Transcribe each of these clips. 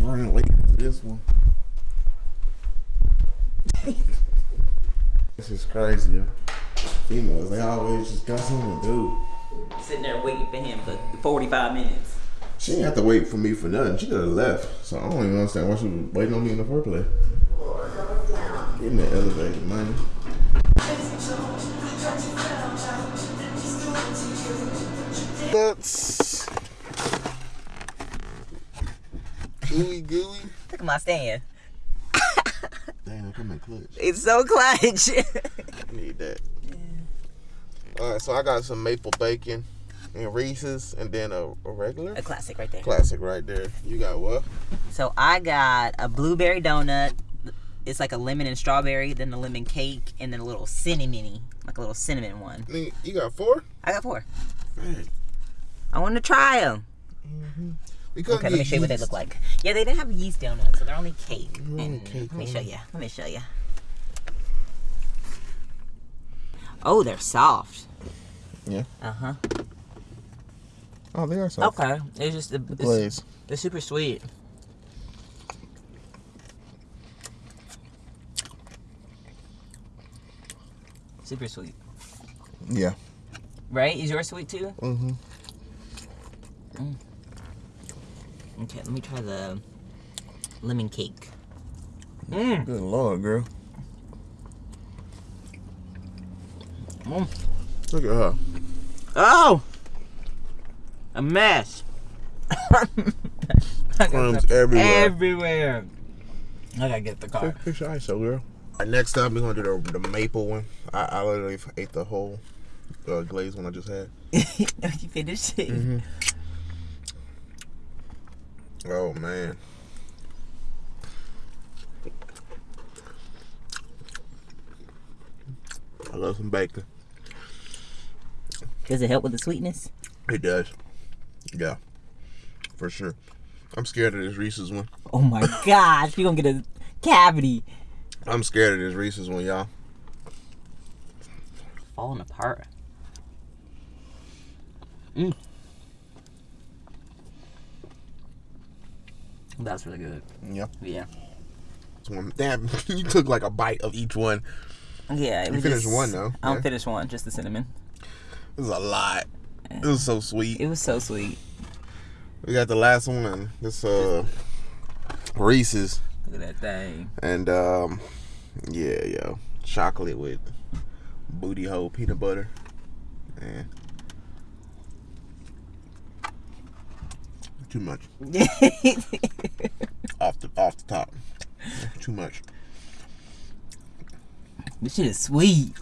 I'm running late for this one. this is crazy. Females, they always just got something to do. Sitting there waiting for him for 45 minutes. She didn't have to wait for me for nothing. She could have left. So I don't even understand why she was waiting on me in the first place. Getting the elevator, man. That's gooey gooey. Look at my stand. Damn, come in clutch. It's so clutch. I need that. All right, so I got some maple bacon and Reese's, and then a, a regular a classic right there. classic right there. You got what? So I got a blueberry donut. It's like a lemon and strawberry, then the lemon cake, and then a little cinnamon, like a little cinnamon one. You got four? I got four. I want to try them. we mm-hmm. Couldn't Okay, let me show you what they look like. Yeah, they didn't have yeast donuts, so they're only cake. only And cake let me show you. Let me show you. Oh, they're soft. Yeah. Uh huh. Oh, they are soft. Okay. It's just the, it's, Glaze. they're super sweet. Super sweet. Yeah. Right? Is yours sweet too? Mm-hmm. Okay, let me try the lemon cake. Mmm. Good lord, girl. Mm. Look at her. Oh! A mess. Crumbs everywhere. Everywhere. I gotta get the car. Fix your ISO, girl. All right, next up, we're gonna do the, the maple one. I, I literally ate the whole uh, glaze one I just had. you finished it? Mm-hmm. Oh man. I love some bacon. Does it help with the sweetness? It does. Yeah. For sure. I'm scared of this Reese's one. Oh my gosh, you're gonna get a cavity. I'm scared of this Reese's one, y'all. Falling apart. Mm. That's really good. Yeah. Yeah. Damn, you took like a bite of each one. Yeah, it You was finished just- one, though. I don't Yeah. finish one, just the cinnamon. This is a lot. It was so sweet. It was so sweet. We got the last one. This uh Reese's. Look at that thing. And um yeah, yo. Chocolate with booty hole peanut butter. And too much. Off the off the top. Too much. this shit is sweet.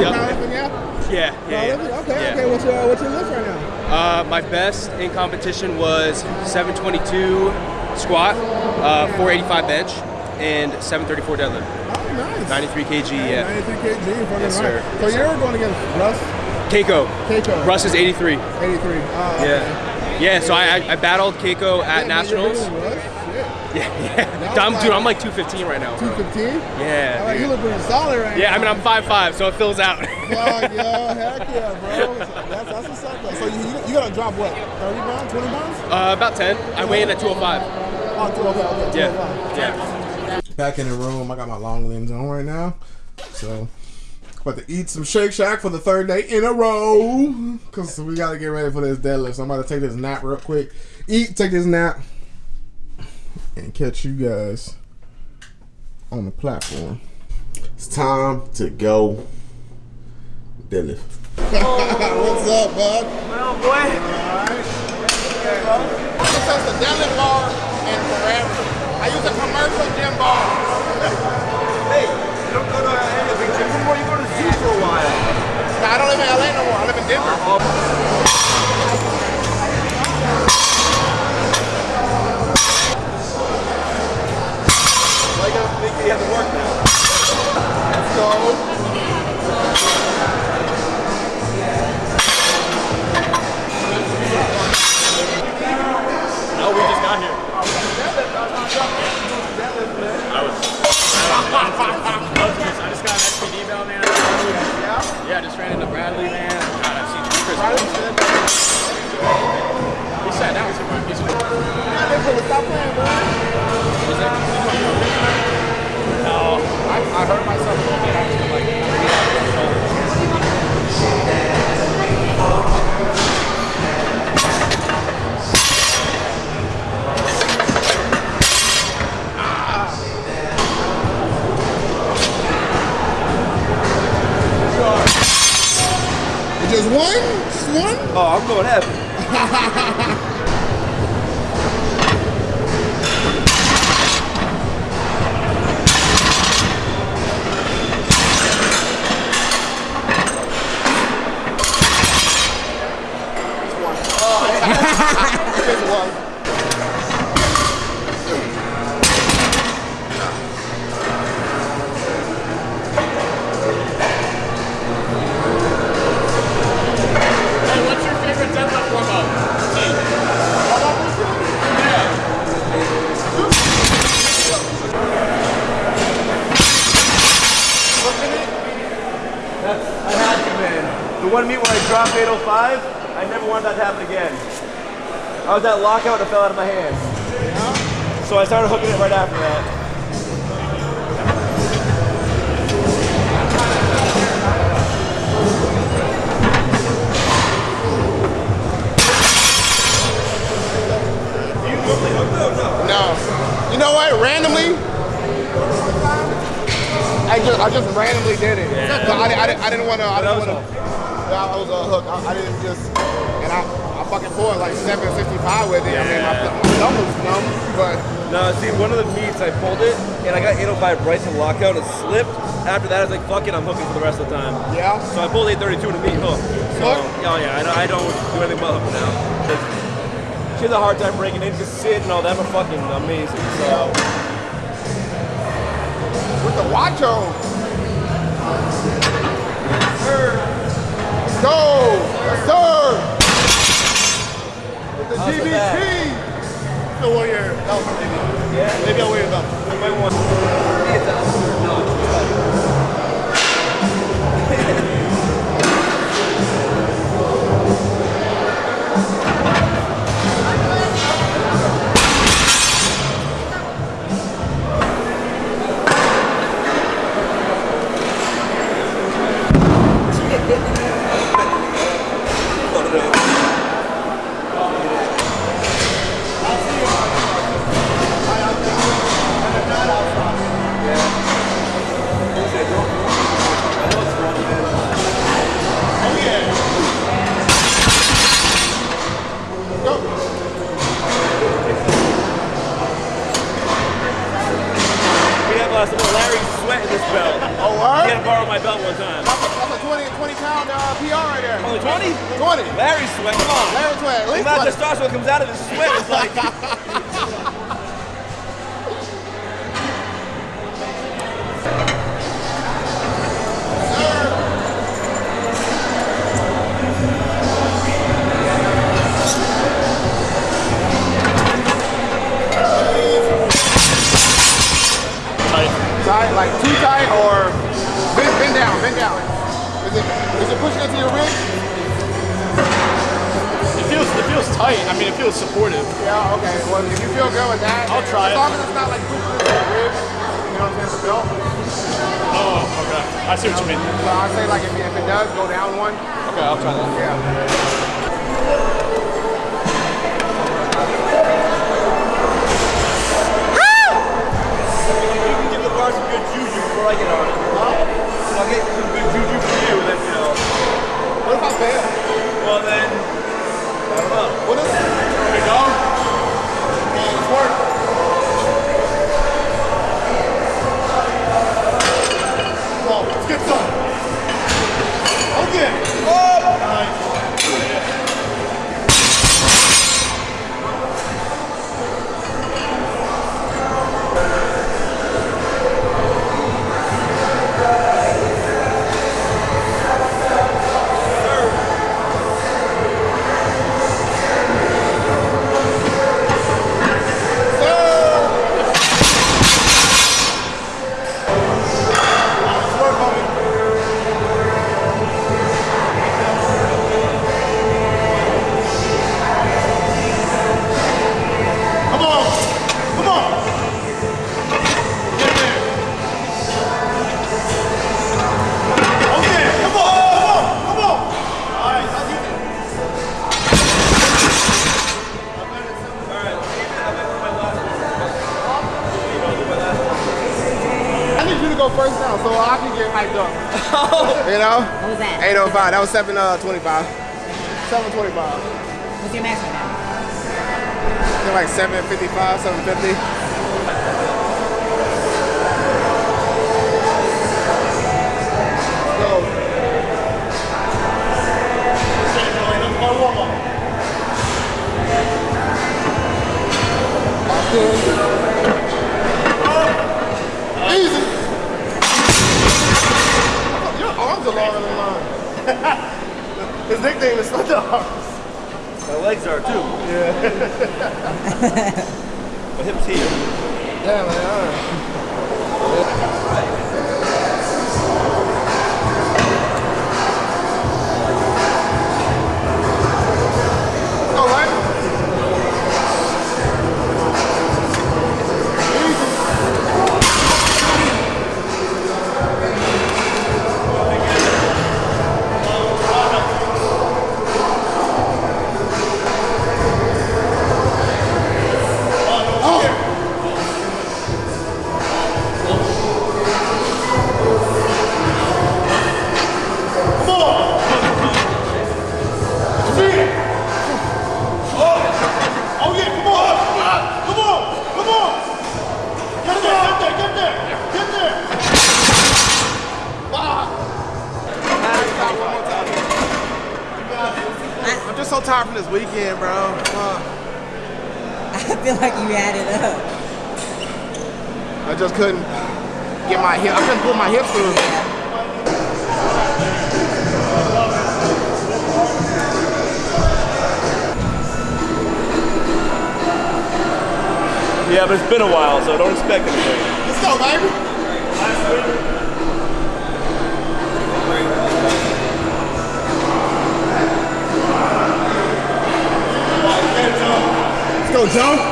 Yep, now? Yeah, yeah, yeah. Okay, yeah. okay. What's your what's your lift right now? Uh, my best in competition was 722 squat, uh, 485 bench, and 734 deadlift. Oh, nice. 93 kg, yeah. 93 kg. Yes, right. sir. So Yes, you're going against Russ Keiko. Keiko. Russ is 83. 83. Oh, okay. Yeah. Yeah, so I, I, battled Keiko at Yeah, Nationals. Yeah, yeah. I'm, was dude, I'm like 215 right now. 215? Yeah. Like, you look pretty solid right now. Yeah, I mean, I'm 5'5", so it fills out. Fuck, yo, heck yeah, bro. That's, that's what's up, though. So you, you, you gotta drop what? 30 pounds? 20 pounds? uh, about 10. I weigh in at 205. Oh, two- okay, okay. Yeah, yeah. Back in the room, I got my long limbs on right now. So About to eat some Shake Shack for the third day in a row. Cause we gotta get ready for this deadlift. So I'm about to take this nap real quick. Eat, take this nap, and catch you guys on the platform. It's time to go deadlift. What's up, bud? Well, boy. This is the deadlift bar and forever. I use a commercial gym bar. Hey, you don't go to any big gyms anymore. You go to zoo for a while. Now, I don't live in LA no more. I live in Denver. Why you you have to work now? So, No, we just got here. I was. I just got an SBD belt, man. Yeah? Yeah, I just ran into Bradley, man. God, I've seen Chris. He sat down. He's like, he's like, no. I, I hurt myself a little bit actually. Like, Just one? Just one? Oh, I'm going heavy. Just one. Hey, what's your favorite deadlift warm up? I had to, man. The one meet where I dropped 805, I never wanted that to happen again. I was at lockout and it fell out of my hands. So I started hooking it right after that. No. You know what? Randomly, I just I just randomly did it. So I, I, I didn't want to. I didn't want to. Yeah, I was a hook. I, I didn't just. And I, I fucking pulled like 765 with it. I mean, my, my thumb was numb, but No, see, one of the meets I pulled it and I got 805 Bryson lockout and it slipped. After that, I was like, fuck it, I'm hooking for the rest of the time. yeah. So I pulled 832 to meet hook. So, Hook? oh yeah, I don't, I don't do anything but hook now. She has a hard time breaking in because Sid and all them are fucking amazing. So, With the watch on. Let's go. Yes, sir. The the GBT. wear your belt, maybe. yeah, Maybe I'll wear your belt. I might want. 20. testosterone comes out of his sweat is like. Tight, like too tight or bend, bend down, bend down. Is it, is it pushing into your ribs? It feels tight. I mean, it feels supportive. Yeah, okay. Well, if you feel good with that, I'll try as it. long as it's not like pushing into your ribs, You know what I'm saying? The belt. Oh, okay. I see what you mean. So I say like if, if it does go down one, Okay, I'll try that. yeah. You can give the bar some good juju before I get on it. So I'll get some good juju for you, then, you know. What if I fail? Well, then, I need you to go first now so I can get hyped up. you know? What was that? 805. That was 725. Uh, 725. What's your max right now? I think like 755, 750. So, Easy. Nickname is Thunder Arms. My legs are too. Yeah. My hips here. Yeah, man. all tired from this weekend, bro. Fuck. I feel like you had it up. I just couldn't get my hip. I couldn't pull my hips through. Yeah, but it's been a while, so don't expect anything. Let's go, baby. Joe.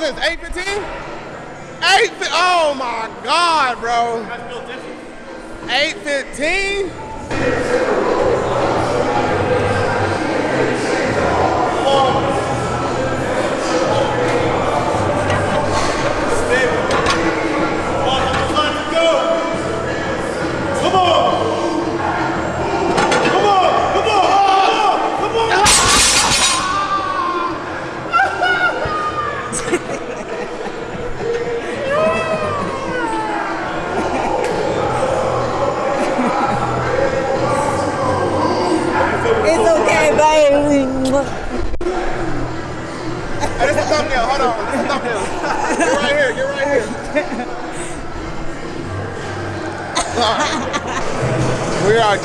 Was it, 815? 8 Oh my God, bro. 815?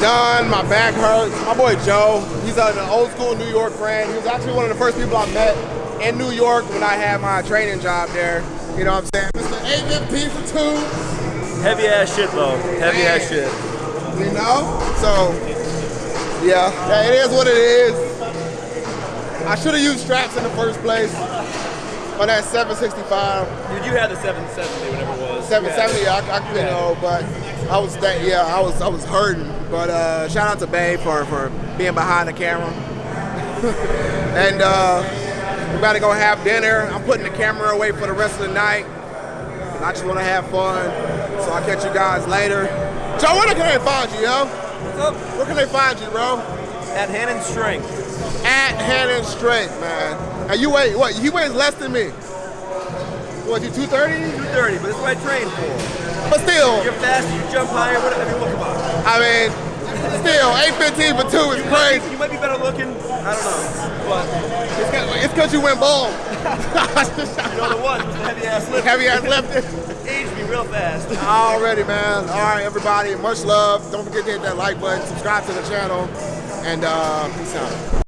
Done. My back hurts. My boy Joe, he's an old school New York friend. He was actually one of the first people I met in New York when I had my training job there. You know what I'm saying? Mr. 815 for two. Heavy ass shit though. Heavy ass shit. You know? So, yeah, yeah, it is what it is. I should have used straps in the first place on that 765. Dude, you had the 770, whatever it was. 770, I, I you know, but I was that, yeah, I was I was hurting. But uh, shout out to Bay for, for being behind the camera. and uh, we're about to go have dinner. I'm putting the camera away for the rest of the night. And I just want to have fun. So I'll catch you guys later. Joe, where can they find you, yo? What's up? Where can they find you, bro? At hand and strength. At Hannon Strength, man. And you weigh what? He weighs less than me. What, you 230? 230, but this is what I train for. But still, You're faster, you jump higher, whatever you look about. I mean, still, 815 for two is crazy. You might be better looking. I don't know. But It's because you went bald. you know the one, the heavy ass lift. Heavy ass lifted. Aged me real fast. Already, man. All right, everybody. Much love. Don't forget to hit that like button, subscribe to the channel, and uh, peace out.